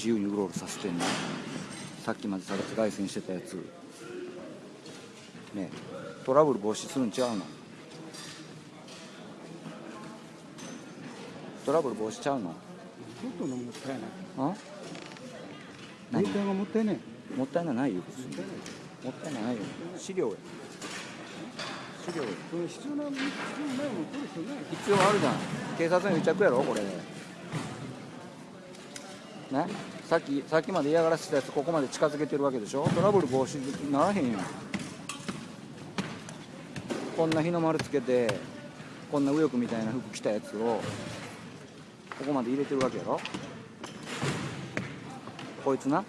自由にうろうろさせてんのさっきまで差別外線してたやつ。ねトラブル防止するんちゃうの？トラブル防止ちゃうの？ちょっとのもったいない。あ？何？何がもったいない。もったいないないよ。もったいないよ。資料や。資料や。必要な必要ないもん取る必要ない。必要あるじゃん。警察の癒着やろこれね？さっきさっきまで嫌がらせたやつここまで近づけてるわけでしょ？トラブル防止にならへんやん。こんな日の丸つけてこんな右翼みたいな服着たやつをここまで入れてるわけやろ？こいつな？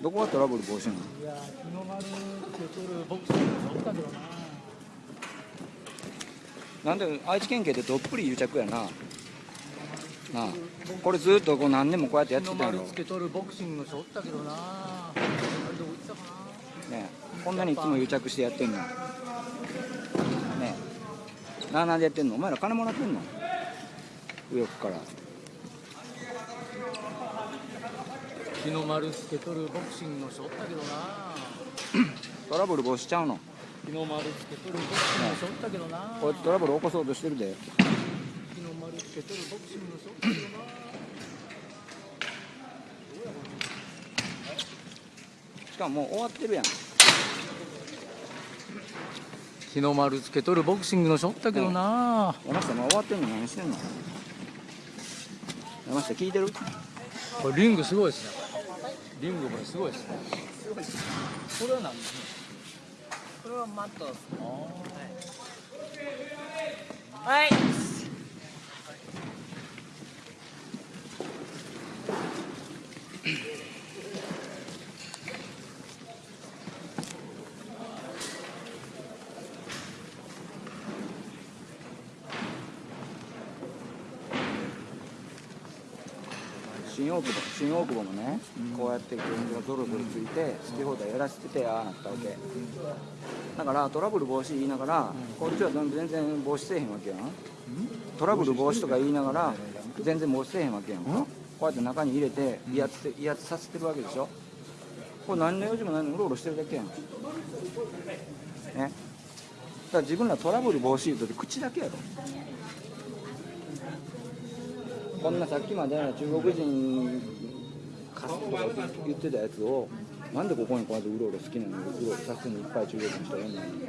どこがトラブル防止なの？いや日の丸って取るボクシングおったけどな。なんで愛知県警でどっぷり癒着やなな。あこれずっとこう何年もこうやってやってたやろ。丸つけ取るボクシングの人おったけどな。あれどこ行ってたかなねえ。こんなにいつも癒着してやってんの。ねえ。なあなんでやってんの？お前ら金もらってんの？右翼から。日の丸つけ取るボクシングの人おったけどな。トラブル防止ちゃうの。日の丸つけ取るボクシングの人おったけどな。こいつトラブル起こそうとしてるで丸つけ取るボクシングの人おったけど。なしかももう終わってるやん日の丸つけ取るボクシングの人おったけどな。山下もう終わってんの何してんの？山下聞いてる？これリングすごいですね。リングこれすごいですね。これは何？これはマットですあはい新大久保新大久保もね、こうやって現状がゾロゾロついて好き放題やらせててああなったわけ。だからトラブル防止言いながら、こっちは全然防止せえへんわけやん。トラブル防止とか言いながら全然防止せえへんわけやんこうやって中に入れて威圧て威圧させてるわけでしょ。これ何の用事もないのにうろうろしてるだけやん。ね。だから自分らトラブル防止言うと口だけやろこんなさっきまで中国人貸すとか言ってたやつをなんでここにこうやってうろうろ好きなのにうろうろさせてんのいっぱい中国の人やんのに。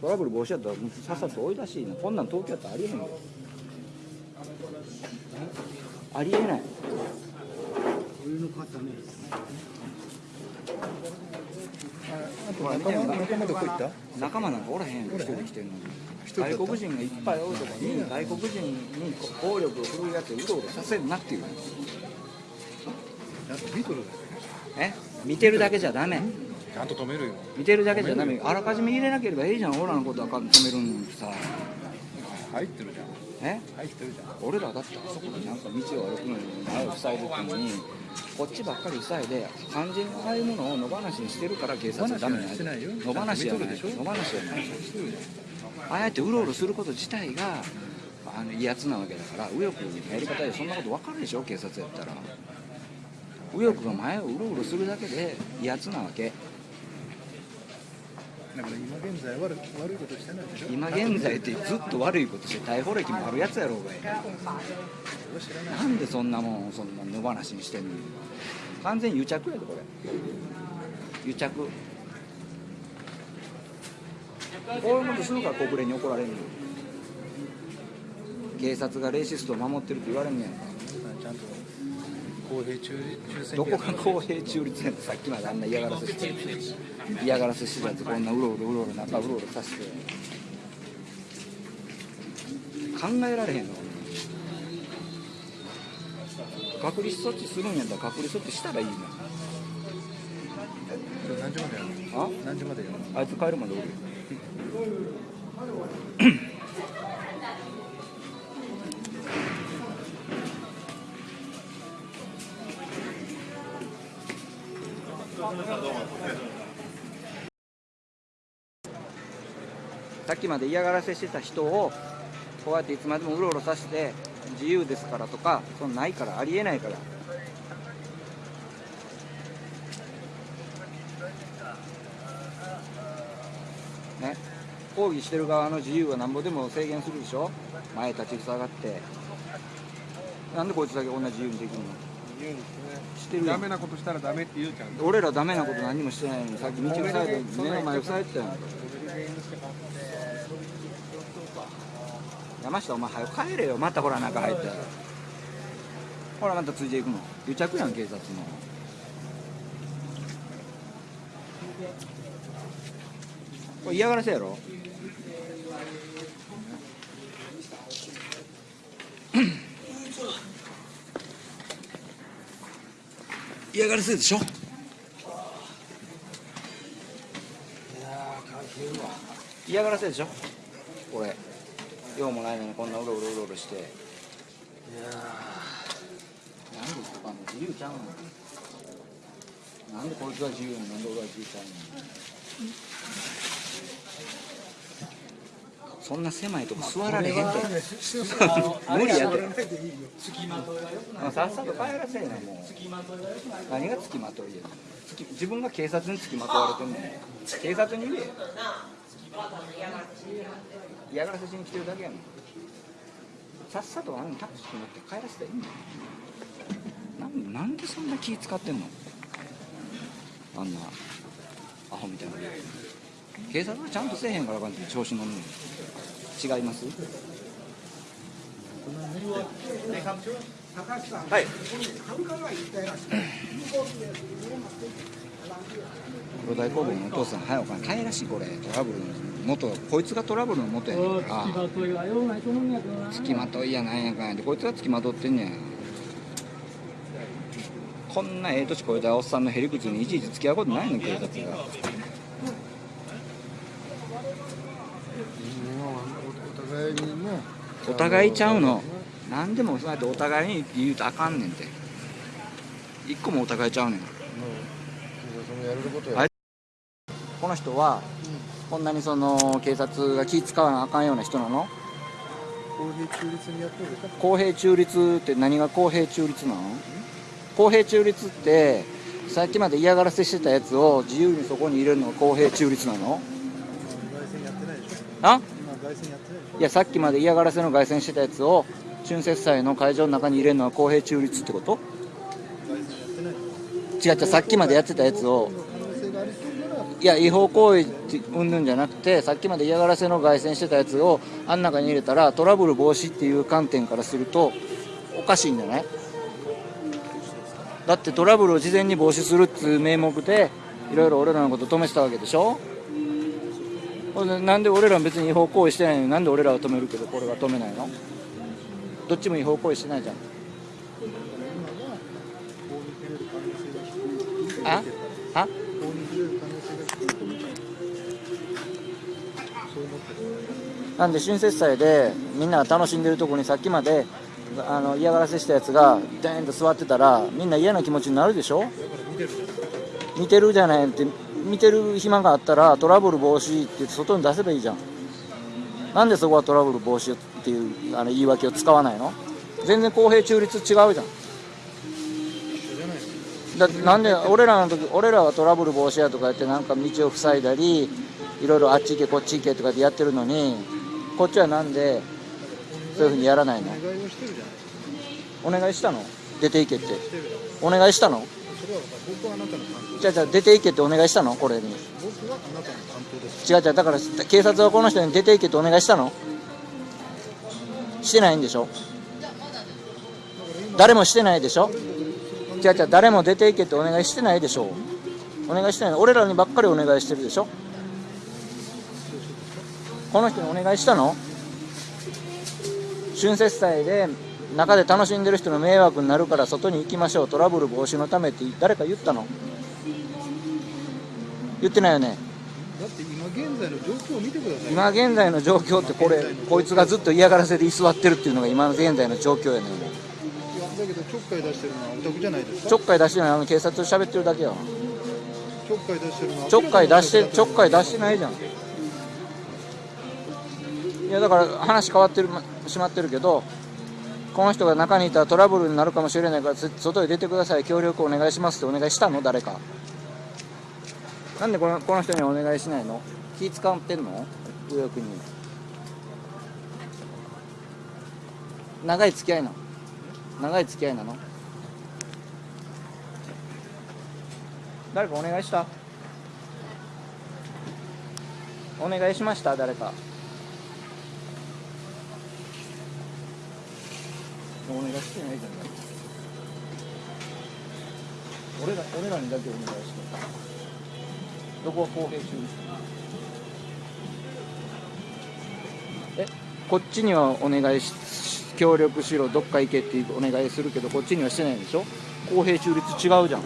トラブル防止やったらさっさと追い出しいなこんなん東京やったらありえへんよありえない。俺の方ね仲間仲間どこ行った？仲間なんかおらへん一人で来てんのに。外国人がいっぱいおるとこに外国人に暴力を振るうやつをうろうろさせるなっていう。え？見てるだけじゃダメ。ちゃんと止めるよ。見てるだけじゃダメ。あらかじめ入れなければいいじゃん。俺らのことは止めるんにさ。入ってるじゃんえ入ってるじゃん。俺らだってあそこでなんか道を歩くのに前を塞いでたのにこっちばっかり塞いで完全にああいうものを野放しにしてるから警察はダメなん野放しじゃない野放しじゃない。ああやってうろうろすること自体があの威圧なわけだから右翼のやり方でそんなこと分かるでしょ警察やったら。右翼が前をうろうろするだけで威圧なわけだから今現在悪悪いことしてないでしょ。今現在ってずっと悪いことして逮捕歴もあるやつやろうがい。なんでそんなもんそんな野放しにしてんの？完全癒着やでこれ。癒着。こういうことするから国連に怒られるの？警察がレーシストを守ってるって言われんねやんか。ちゃんと公平中中選どこが公平中立やんさっきまであんな嫌がらせして嫌がらせしてたやつこんなうろうろうろうろ中うろうろさせて考えられへんの隔離措置するんやったら隔離措置したらいいの何時までやるあ？の何時までやるの？あいつ帰るまでおるよさっきまで嫌がらせしてた人をこうやっていつまでもうろうろさせて自由ですからとかそんないからありえないから。ね。抗議してる側の自由はなんぼでも制限するでしょ。前立ちふさがって。なんでこいつだけこんな自由にできるの？言うんですね。してるやんダメなことしたらダメって言うじゃん俺らダメなこと何もしてないのにさっき道塞いで目の前塞いでたやん山下お前早く帰れよ。またほら中入ってほらまたついていくの。癒着やん警察の。これ嫌がらせやろ？嫌がらせでしょ？嫌がらせでしょ？俺。用もないのにこんなうろうろうろうろして。いやなんでそこあんの自由ちゃうの？なんでこいつは自由なのなんで俺は自由ちゃうの？そんな狭いとこ座られへんて無理やてあさっさと帰らせえなもう。何が付きまといや自分が警察に付きまとわれてんのに警察に言え。よ嫌がらせしに来てるだけやもん。さっさとあのタクシー乗って帰らせたらいいん。だよなんなんでそんな気使ってんの？あんなアホみたいな警察はちゃんとせえへんからあかんって調子乗んのよ違います？はい。黒大工房のお父さん早く帰らしこれ。トラブルの元こいつがトラブルの元やねん。から付きまといやなんやかんやでこいつが付きまとってんねん。こんなええ年こえたおっさんのへりくつにいちいち付き合うことないねん警察が互いにねお互いちゃうの？何でもそうやってお互いに言うとあかんねんて。一個もお互いちゃうねん。ことや。はいこの人はこんなにその警察が気使わなあかんような人なの？公平中立にやってる公平中立って何が公平中立なの？公平中立ってさっきまで嫌がらせしてたやつを自由にそこに入れるのが公平中立なの？外線やってないでしょ。あ？いやさっきまで嫌がらせの凱旋してたやつを春節祭の会場の中に入れるのは公平中立ってこと？外線やってない違う違うさっきまでやってたやつをいや違法行為ってうんぬんじゃなくてさっきまで嫌がらせの凱旋してたやつをあん中に入れたらトラブル防止っていう観点からするとおかしいんじゃない？だってトラブルを事前に防止するっていう名目でいろいろ俺らのこと止めてたわけでしょ？なんで俺ら別に違法行為してないの？になんで俺らは止めるけどこれは止めないの？どっちも違法行為してないじゃん。あ？あ？なんで春節祭でみんなが楽しんでるとこにさっきまであの嫌がらせしたやつがデーンと座ってたらみんな嫌な気持ちになるでしょ？見てるじゃないって見てる暇があったらトラブル防止って言って外に出せばいいじゃん。なんでそこはトラブル防止っていうあの言い訳を使わないの？全然公平中立違うじゃん。だってなんで俺らの時俺らはトラブル防止やとか言ってなんか道を塞いだりいろいろあっち行けこっち行けとかでやってるのにこっちはなんでそういうふうにやらないの？お願いをしたの？出ていけって。お願いしたの？それは僕はあなたの担当じゃあじゃあ出ていけってお願いしたの？これに。僕はあなたの担当です違う違うだから警察はこの人に出ていけってお願いしたの？してないんでしょ？誰もしてないでしょ？違う違う誰も出ていけってお願いしてないでしょお願いしてない。俺らにばっかりお願いしてるでしょ？この人にお願いしたの？春節祭で中で楽しんでる人の迷惑になるから外に行きましょう。トラブル防止のためって誰か言ったの？言ってないよね？だって今現在の状況を見てください今現在の状況ってこれこいつがずっと嫌がらせで居座ってるっていうのが今の現在の状況やねだけどちょっかい出してるのはお宅じゃないですか？ちょっかい出してないあの警察と喋ってるだけよ。ちょっかい出してるのはちょっかい出してちょっかい出ししてないじゃん。いやだから話変わってるま閉まってるけどこの人が中にいたらトラブルになるかもしれないから外へ出てください。協力お願いしますってお願いしたの？誰か。なんでこのこの人にお願いしないの？気使ってんの？右翼に。長い付き合いなの？長い付き合いなの？誰かお願いした？お願いしました？誰か。お願いしてないじゃん俺ら俺らにだけお願いしてどこは公平中えこっちにはお願いし協力しろどっか行けってお願いするけどこっちにはしてないんでしょ？公平中立違うじゃん。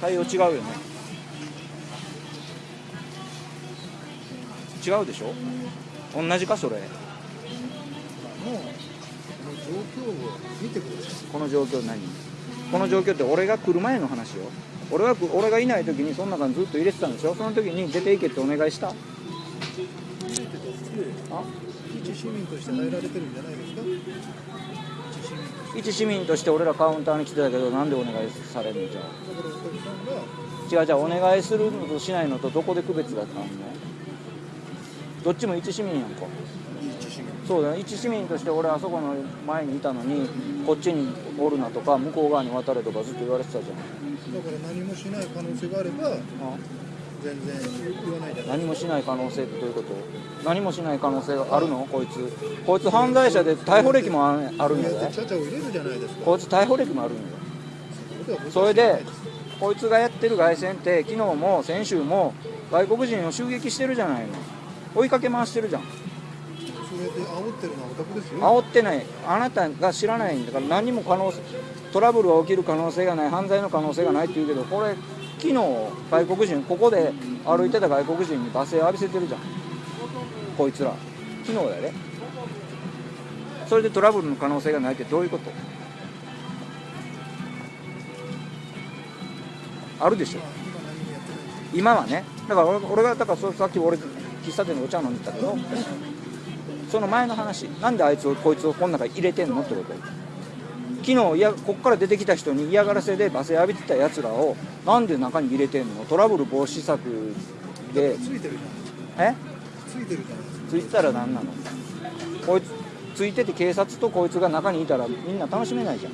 対応違うよね。違うでしょ？同じかそれ。もう況を見てくれこの状況何？この状況って俺が来る前の話よ。俺が俺がいない時にその中にずっと入れてたんでしょ？その時に出ていけってお願いした？あ？一市民として入られてるんじゃないですか？一市民。として俺らカウンターに来てたけどなんでお願いされるのじゃ違う違うお願いするのとしないのとどこで区別があったの？どっちも一市民やんかそうだよ一市民として俺あそこの前にいたのにこっちにおるなとか向こう側に渡れとかずっと言われてたじゃん。だから何もしない可能性があればあ？全然言わないじゃない何もしない可能性ってどういうこと？何もしない可能性があるの？こいつ。こいつ犯罪者で逮捕歴もああるんやで。こいつ逮捕歴もあるんやそれでこいつがやってる凱旋って昨日も先週も外国人を襲撃してるじゃないの。追いかけ回してるじゃん煽ってるのはオタクですよ。煽ってないあなたが知らないんだから何も可能性トラブルが起きる可能性がない。犯罪の可能性がないって言うけどこれ昨日外国人ここで歩いてた外国人に罵声浴びせてるじゃん。こいつら昨日だよね。それでトラブルの可能性がないってどういうこと？あるでしょ。今はね。だから俺がだからさっき俺喫茶店でお茶飲んでたけど。その前の話なんであいつをこいつをこの中に入れてんのってこと昨日いやこっから出てきた人に嫌がらせで罵声浴びてたやつらをなんで中に入れてんの？トラブル防止策で。ついてるじゃないえ？ついてるじゃないですかついてたら何なの？こいつついてて警察とこいつが中にいたらみんな楽しめないじゃん。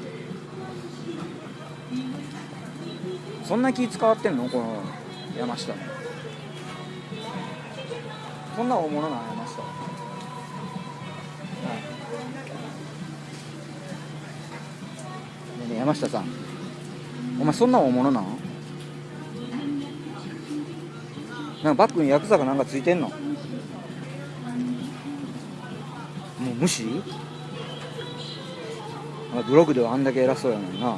そんな気使わってんの？この山下。のそんな大物なの山山下さん。お前そんな大物なのなんかバッグにヤクザかなんかついてんの？もう無視？ブログではあんだけ偉そうやのにな。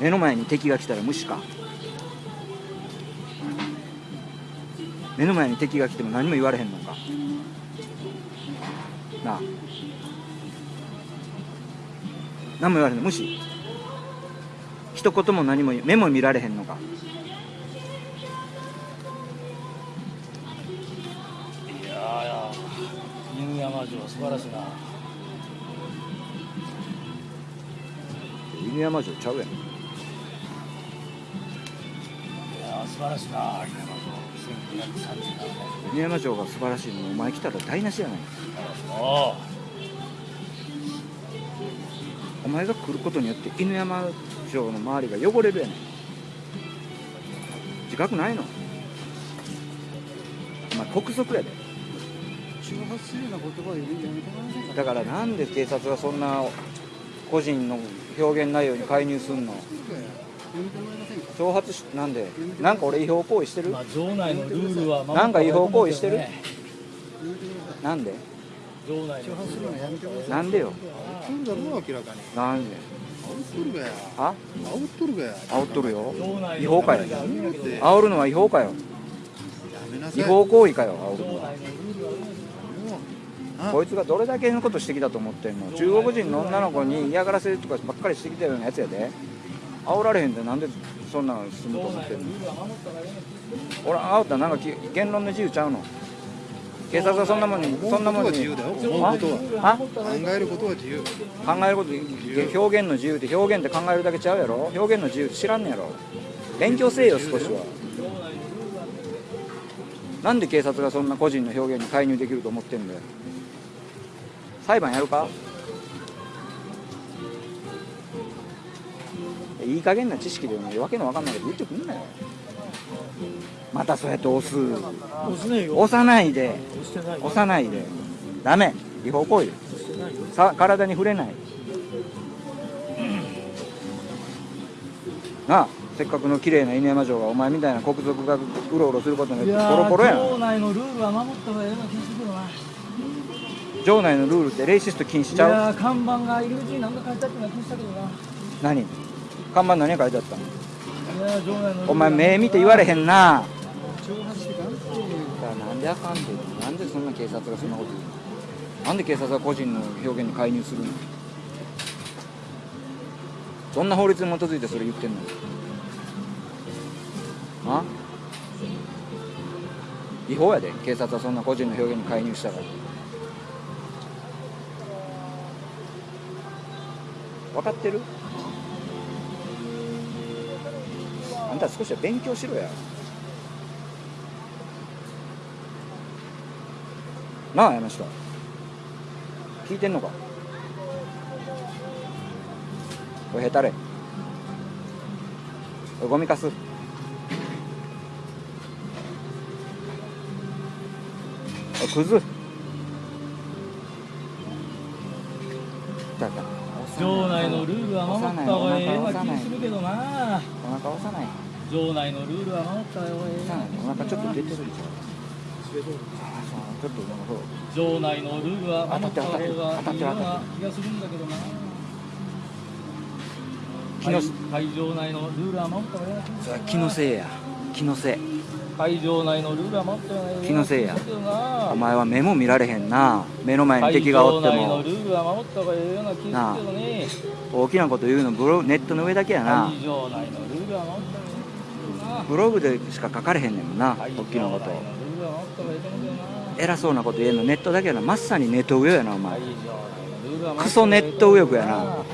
目の前に敵が来たら無視か？目の前に敵が来ても何も言われへんのか？なあ。何も言われへんの無視一言も何も目も見られへんのか。いやー犬山城素晴らしいな。犬山城ちゃうやん。いやー素晴らしいな犬山城。1937年。犬山城が素晴らしいのにお前来たら台無しやない。あお前が来ることによって犬山城の周りが汚れるやねん。自覚ないの？お前国賊やで。挑発するような言葉を言うやめてもらえませんか？だからなんで警察がそんな個人の表現内容に介入すんの？挑発しなんで？なんか俺違法行為してる？まあ城内のルールは守なんか違法行為してる？ねなんで？なんでよ？なんで？煽っとるがや。あ煽っとるがや。煽っとるよ。違法かよ煽るのは違法かよ。違法行為かよ煽る城のは。こいつがどれだけのことしてきたと思ってんの？中国人の女の子に嫌がらせとかばっかりしてきたようなやつやで。煽られへんでなんでそんなん進むと思ってんの？俺煽ったらなんかき言論の自由ちゃうの？警察はそんなもんにそんなもんに。考えることは自由。考えること表現の自由って表現って考えるだけちゃうやろ？表現の自由って知らんねやろ？勉強せえよ少しは。なんで警察がそんな個人の表現に介入できると思ってんだよ？裁判やるか？いい加減な知識でねわけのわかんないこと言ってくんなよまたそうやって押す。押すねえよ。押さないで。押してない押さないで。ダメ。違法行為。さ体に触れない。なあせっかくの綺麗な犬山城がお前みたいな国賊がうろうろすることによってボロボロやな町内のルールは守った方がええような気がするけどな。城内のルールってレイシスト禁止ちゃう？いやー看板が入り口に何か書いてあってな気がしたけどな。何？看板何書いてあったの？お前目見て言われへんな。なんであかんってなんでそんな警察がそんなこと言うの。なんで警察は個人の表現に介入するの。どんな法律に基づいてそれ言ってんの。あ？違法やで。警察はそんな個人の表現に介入したから。分かってる？んた少しは勉強しろや。なあ山下。聞いてんのか？これへたれ。これゴミかす。おいクズだから城内のルールは守った方がええような気がするけどな。お腹押さない城内のルールは守ったような気がするお腹ちょっと出てるじゃんあそう？ちょっとなんかそう城内のルールは守った方がいいよう。な気がするんだけどな。気の会場内のルールは守った方気のせいや。気のせい。会場内のルールは守ったよ気のせいや。お前は目も見られへんな。目の前に敵がおって会場内のもルールは守った方がいいような気がするけどね。大きなこと言うのブロネットの上だけやな。会場内のルールは守ったブログでしか書かれへんねんもんな大きなこと。偉そうなこと言えんのネットだけやな。まさにネット上やなお前。クソネット右翼やな。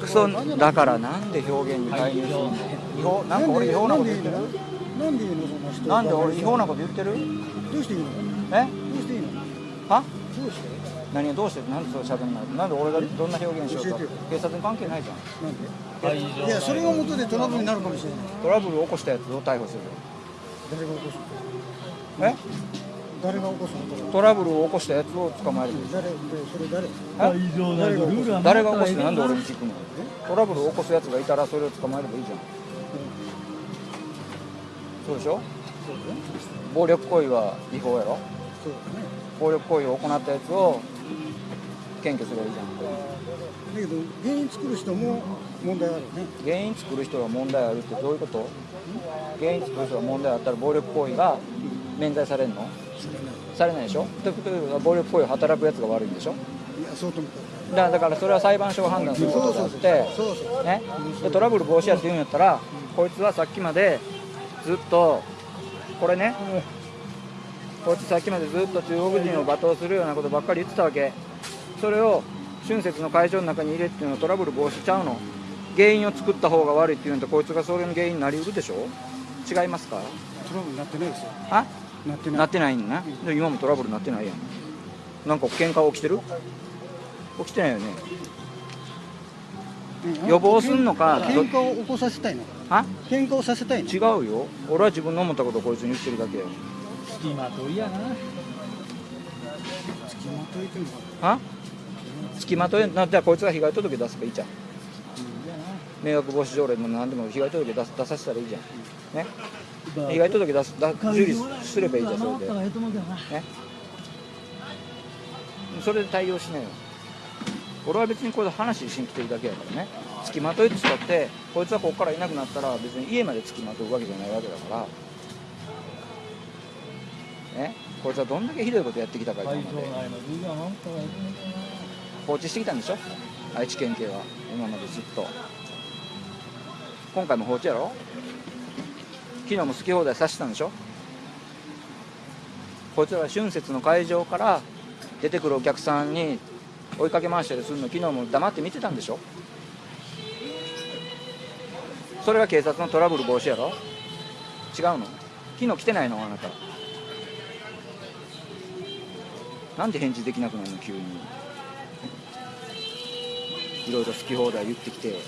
クソだからなんで表現に介入するの違法なんか俺違法なこと言ってる？なんでいいのそんな人？なんで俺違法なこと言ってる？どうしていいの？え？どうしていいの？は？どうして？何がどうしてなんでそう喋んないなんで俺がどんな表現しようと教えてよ。警察に関係ないじゃん。なんで？いやそれが元でトラブルになるかもしれない。トラブルを起こしたやつを逮捕する誰が起こすえ？誰が起こすのトラブルを起こしたやつを捕まえる。誰？でそれ誰？誰が起こ方がいいと思うしてなんで俺に聞くのトラブルを起こすやつがいたらそれを捕まえればいいじゃん。そうでしょ？暴力行為は違法やろ？そうだね。暴力行為を行ったやつを検挙すればいいじゃんだけど原因作る人も問題あるね原因作る人が問題あるってどういうこと？原因作る人が問題あったら暴力行為が免罪されるの？されないでしょ？ということは暴力行為を働くやつが悪いんでしょ？いやそうと思っただからだからそれは裁判所が判断することであってそうそうね、でトラブル防止やって言うんやったらこいつはさっきまでずっとこれねこいつさっきまでずっと中国人を罵倒するようなことばっかり言ってたわけそれを春節の会場の中に入れっていうのはトラブル防止ちゃうの？原因を作った方が悪いっていうんとこいつがそれの原因になりうるでしょ？違いますか？トラブルになってないですよ。あ？なってない。なってないん今もトラブルなってないやん。なんか喧嘩起きてる？起きてないよね。うん。予防すんのか？ど喧嘩を起こさせたいの？あ？喧嘩をさせたいの？違うよ。俺は自分の思ったことをこいつに言ってるだけよ付きまといやな。付きまといてもは付きまとえなじゃあこいつが被害届出せばいいじゃん。迷惑防止条例も何でも被害届出す出させたらいいじゃん。ね。被害届出すだ受理すればいいじゃんそれで。ね。それで対応しないよ。俺は別にこれで話しに来てるだけやからね。付きまといって使ってこいつはここからいなくなったら別に家まで付きまとうわけじゃないわけだから。ね。こいつはどんだけひどいことやってきたかいうと思うけどな放置してきたんでしょ？愛知県警は。今までずっと。今回も放置やろ？昨日も好き放題さしてたんでしょ？こいつらが春節の会場から出てくるお客さんに追いかけ回したりするの昨日も黙って見てたんでしょ？それが警察のトラブル防止やろ？違うの？昨日来てないの？あなた。なんで返事できなくなるの？急に。いろいろ好き放題言ってきて。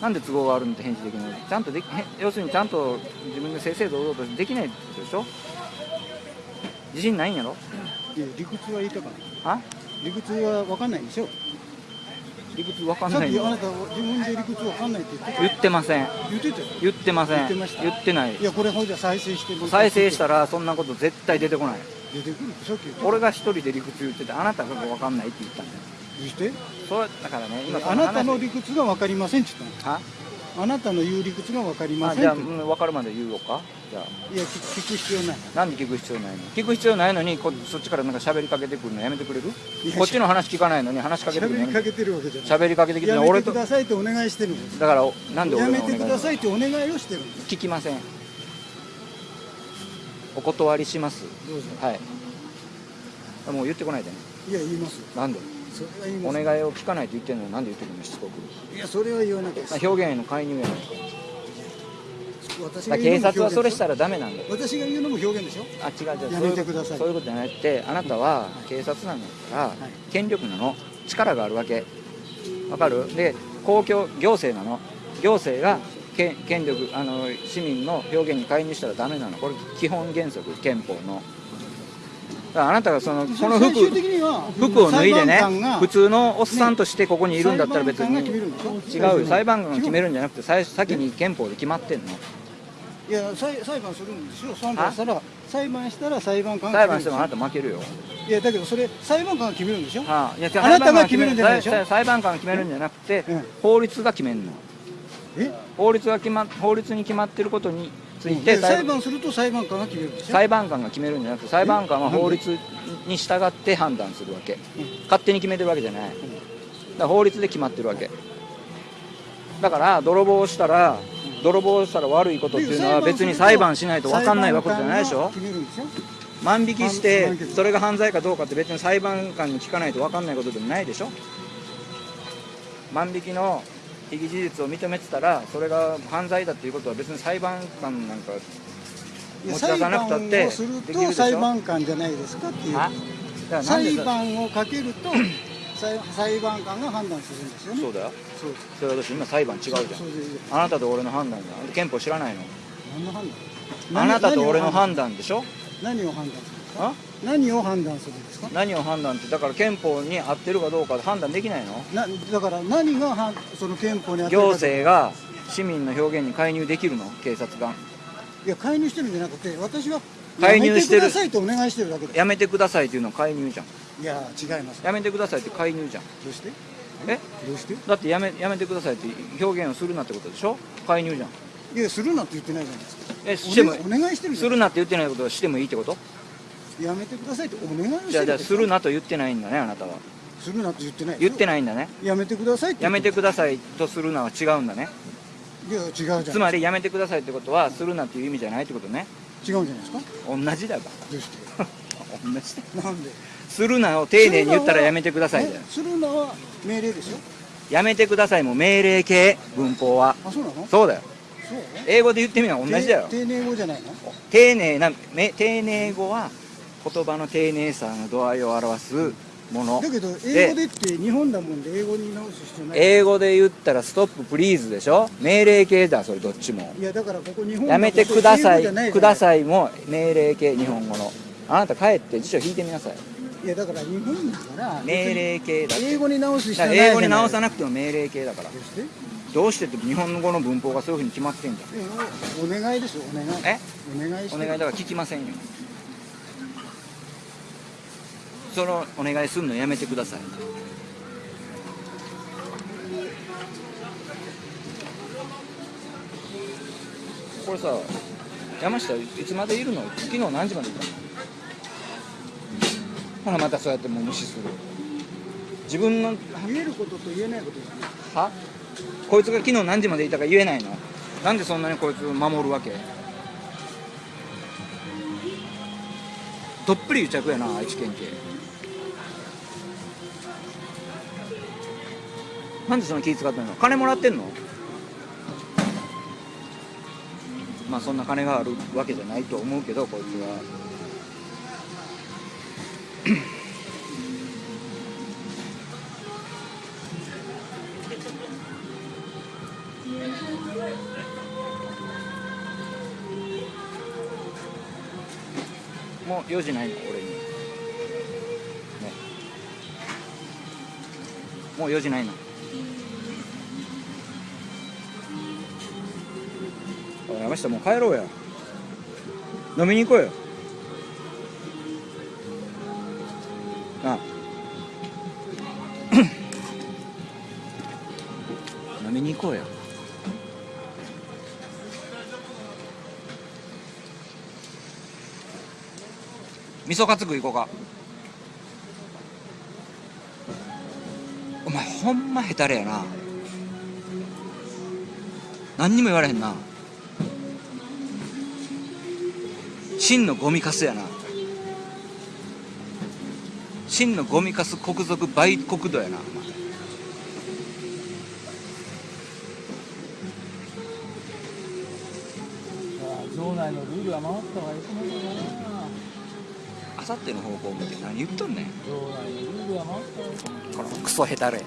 なんで都合があるのって返事できないちゃんとできへ要するにちゃんと自分で正々堂々とできないでしょ？自信ないんやろ？いや理屈は言いたかない。あ？理屈は分かんないでしょ。理屈わかんない。のきあなた自分で理屈分かんないって言ってた。言ってません。言ってたよ。言ってません。言ってない。いやこれほんじゃ再生して再生したらそんなこと絶対出てこない。出てくる俺が一人で理屈言っててあなたが分かんないって言ったんだよして。そうだからね今そあなたの話。理屈が分かりませんって言ったあのあなたの言う理屈が分かりまあじゃあ、うん、分かるまで言おうか？じゃあ。いや聞聞く必要ない。なんで聞く必要ないの？聞く必要ないのにこそっちからなんか喋りかけてくるのやめてくれる？こっちの話聞かないのに話しかけてくる喋りかけてるわけじゃない。喋りかけてきてやめ俺とてくださいってお願いしてるんです。だからおなんでや俺がお願い？めてくださいってお願いをしてるんです。聞きません。お断りします。どうぞ。はい。もう言ってこないでね。いや言いますよ。なんで？それは言いお願いを聞かないと言ってんのになんで言ってくるのしつこく。いやそれは言わなきゃです。表現への介入やないか私だから警察はそれしたららダメなんだよ。私が言うのも表現でしょ？あ違う違う。やそういうこめてください。とそういうことじゃなくてあなたは警察なんだから、い権力なの力があるわけ。わかる？で公共行政なの。行政が権権力あの市民の表現に介入したらダメなの。これ基本原則憲法のあなたがそのこの服服を脱いでね普通のおっさんとしてここにいるんだったら別に違うよ。裁判官が決めるるんじゃなくて最先に憲法で決まってんの。いや裁裁判するんですよ。裁判したら裁判したら裁判官が裁判してもあなた負けるよ。いやだけどそれ裁判官が決めるんでしょ？はあ、いやあなたが決める。んじゃないでしょ？裁判裁判官が決めるんじゃなくて、うん。法律が決めるの。え？法律が決ま法律に決まってることについてで裁判すると裁判官が決めるんでしょ裁判官が決めるんじゃなくて裁判官は法律に従って判断するわけ、勝手に決めてるわけじゃない、だから法律で決まってるわけ。だから泥棒をしたら泥棒をしたら悪いことっていうのは別に裁判しないと分かんないわけじゃないでしょ。万引きしてそれが犯罪かどうかって別に裁判官に聞かないと分かんないことでもないでしょ。万引きの被疑事実を認めてたらそれが犯罪だっていうことは別に裁判官なんか持ち出さなくたって裁判をすると裁判官じゃないですかっていう裁さ判をかけると裁 裁判官が判断するんですよね。そうだよ。そう。それは私今裁判違うじゃん。あなたと俺の判断だ。憲法知らないの？何の判断？あなたと俺の断？判断でしょ？何を判断する？あ？何を判断するんですか？何を判断ってだから憲法に合ってるかどうか判断できないの？なだから何がはその憲法に当たるか行政が市民の表現に介入できるの？警察がいや介入してるんじゃなくて私は介入してる。やめてくださいとお願いしてるだけです。やめてくださいっていうのは介入じゃん。いや違います。やめてくださいって介入じゃん。どうして？え？どうして？だってやめやめてくださいって表現をするなってことでしょ？介入じゃん。いやするなって言ってないじゃないですか。えしてもお,、願いしてるするなって言ってないことはしてもいいってこと？やめてくださいってお願いをしてるじゃあじゃあするななと言ってないんだねあなたは。するなって言ってない。言ってないんだね。やめてくださいってやめてくだささいとするなは違うんだね。いいや違うじゃんつまりやめてくださいってことはするなっていう意味じゃないってことね。違うんじゃないですか？同じだかどうして？ら 同じ。だなんで？するなを丁寧に言ったらやめてくださいだよねするなは命令ですよやめてくださいも命令形文法は。あそうなの？そうだよ。そう？英語で言ってみれば同じだよ。丁丁寧語じゃないの？丁寧なめ丁寧語は言葉の丁寧さの度合いを表すもの。だけど英語でって日本だもんで英語に直す必要ない。英語で言ったらストッププリーズでしょ？命令形だそれどっちも。いやだからここ日本やめてください。くだいさいも命令形日本語の。あなた帰って辞書引いてみなさい。いやだから日本だから命令形だ英語に直す必だ要ない英語に直さななくても命令形だから。どうして？どうしてって日本語の文法がそういうふうに決まってんじゃんお願いですよお願い。え？お願いお願いだから聞きませんよそのお願いするのやめてくださいこれさ山下いつまでいるの？昨日何時までいたの？ほらまたそうやってもう無視する。自分の言えることと言えないことは？こいつが昨日何時までいたか言えないの？なんでそんなにこいつ守るわけ？どっぷり癒着やな愛知県警。なんでその気使ってんの？金もらってんの？まあそんな金があるわけじゃないと思うけどこいつは。用事ないの俺に。ね。もう用事ないの。おい山下もう帰ろうや。飲みに行こうよ。なあ。飲みに行こうよ味噌カツ食い行こうか。お前ほんまヘタレやな。何にも言われへんな。真のゴミカスやな。真のゴミカス国賊売国土やな。お前。場内のルールは守った方がいいと思うけどな。あさっての方向向いて何言っとんねん。クソヘタレ